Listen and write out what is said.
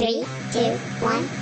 Three, two, one.